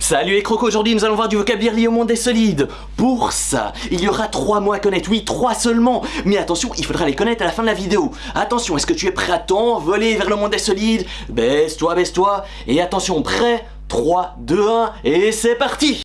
Salut les crocos, aujourd'hui nous allons voir du vocabulaire lié au monde des solides. Pour ça, il y aura trois mots à connaître, oui, trois seulement. Mais attention, il faudra les connaître à la fin de la vidéo. Attention, est-ce que tu es prêt à t'envoler vers le monde des solides? Baisse-toi, baisse-toi. Et attention, prêt? 3, 2, 1, et c'est parti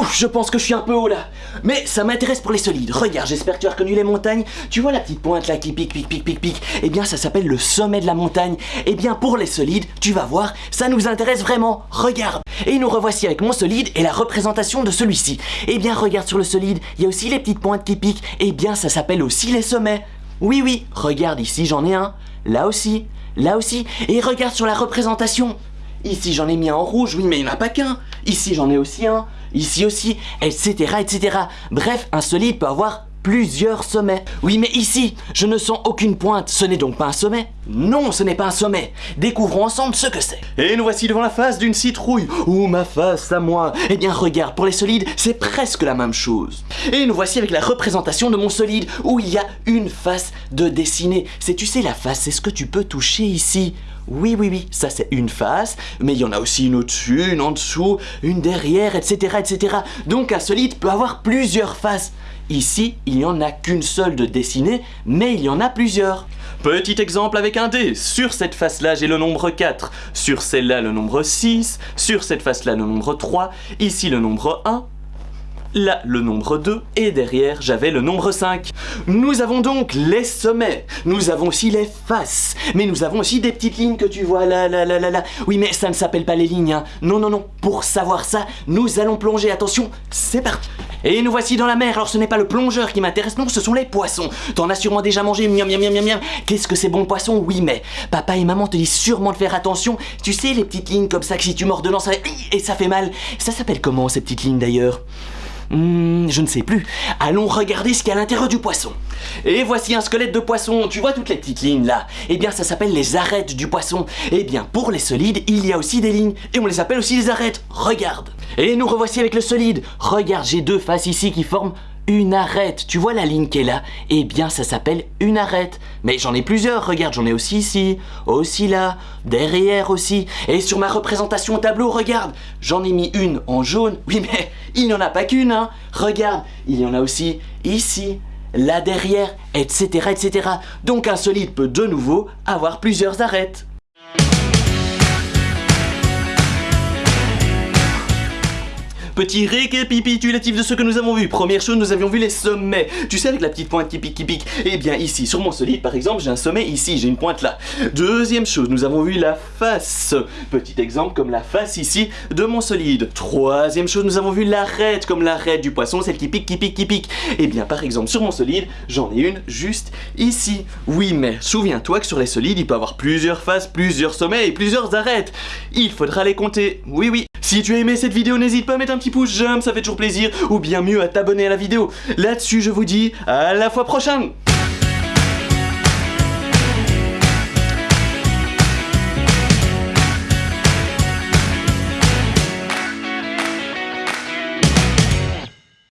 Ouf, je pense que je suis un peu haut là. Mais ça m'intéresse pour les solides. Regarde, j'espère que tu as reconnu les montagnes. Tu vois la petite pointe là qui pique, pique, pique, pique, pique Eh bien, ça s'appelle le sommet de la montagne. Eh bien, pour les solides, tu vas voir, ça nous intéresse vraiment. Regarde. Et nous revoici avec mon solide et la représentation de celui-ci. Eh bien, regarde sur le solide, il y a aussi les petites pointes qui piquent. Eh bien, ça s'appelle aussi les sommets. Oui, oui, regarde ici, j'en ai un. Là aussi, là aussi. Et regarde sur la représentation. Ici, j'en ai mis un en rouge, oui, mais il n'y en a pas qu'un. Ici, j'en ai aussi un ici aussi, etc., etc. Bref, un solide peut avoir plusieurs sommets. Oui, mais ici, je ne sens aucune pointe. Ce n'est donc pas un sommet Non, ce n'est pas un sommet. Découvrons ensemble ce que c'est. Et nous voici devant la face d'une citrouille. Ou ma face à moi. Eh bien, regarde, pour les solides, c'est presque la même chose. Et nous voici avec la représentation de mon solide, où il y a une face de dessinée. C'est, tu sais, la face, c'est ce que tu peux toucher ici. Oui, oui, oui, ça c'est une face, mais il y en a aussi une au-dessus, une en dessous, une derrière, etc., etc. Donc un solide peut avoir plusieurs faces. Ici, il n'y en a qu'une seule de dessinée, mais il y en a plusieurs. Petit exemple avec un Sur cette face-là, j'ai le nombre 4. Sur celle-là, le nombre 6. Sur cette face-là, le nombre 3. Ici, le nombre 1 là le nombre 2 et derrière j'avais le nombre 5. Nous avons donc les sommets, nous avons aussi les faces, mais nous avons aussi des petites lignes que tu vois là, là, là, là, là. Oui mais ça ne s'appelle pas les lignes, hein. non, non, non, pour savoir ça, nous allons plonger, attention, c'est parti et nous voici dans la mer, alors ce n'est pas le plongeur qui m'intéresse, non, ce sont les poissons. T'en as sûrement déjà mangé, miam miam miam miam miam. Qu'est-ce que c'est bon le poisson Oui, mais papa et maman te disent sûrement de faire attention. Tu sais, les petites lignes comme ça, que si tu mords dedans, ça et ça fait mal. Ça s'appelle comment ces petites lignes d'ailleurs? Hmm, je ne sais plus. Allons regarder ce qu'il y a à l'intérieur du poisson. Et voici un squelette de poisson. Tu vois toutes les petites lignes là? Eh bien, ça s'appelle les arêtes du poisson. Eh bien, pour les solides, il y a aussi des lignes. Et on les appelle aussi les arêtes. Regarde. Et nous revoici avec le solide. Regarde, j'ai deux faces ici qui forment une arête. Tu vois la ligne qui est là? Eh bien, ça s'appelle une arête. Mais j'en ai plusieurs, regarde, j'en ai aussi ici, aussi là, derrière aussi. Et sur ma représentation au tableau, regarde, j'en ai mis une en jaune. Oui, mais il n'y en a pas qu'une, hein. Regarde, il y en a aussi ici, là derrière, etc., etc. Donc un solide peut de nouveau avoir plusieurs arêtes. Petit récapitulatif de ce que nous avons vu. Première chose, nous avions vu les sommets. Tu sais, avec la petite pointe qui pique, qui pique. Eh bien, ici, sur mon solide, par exemple, j'ai un sommet ici, j'ai une pointe là. Deuxième chose, nous avons vu la face. Petit exemple, comme la face ici de mon solide. Troisième chose, nous avons vu l'arête, comme l'arête du poisson, celle qui pique, qui pique, qui pique. Eh bien, par exemple, sur mon solide, j'en ai une juste ici. Oui, mais souviens-toi que sur les solides, il peut avoir plusieurs faces, plusieurs sommets et plusieurs arêtes. Il faudra les compter. Oui, oui. Si tu as aimé cette vidéo, n'hésite pas à mettre un petit pouce j'aime, ça fait toujours plaisir, ou bien mieux à t'abonner à la vidéo. Là-dessus, je vous dis à la fois prochaine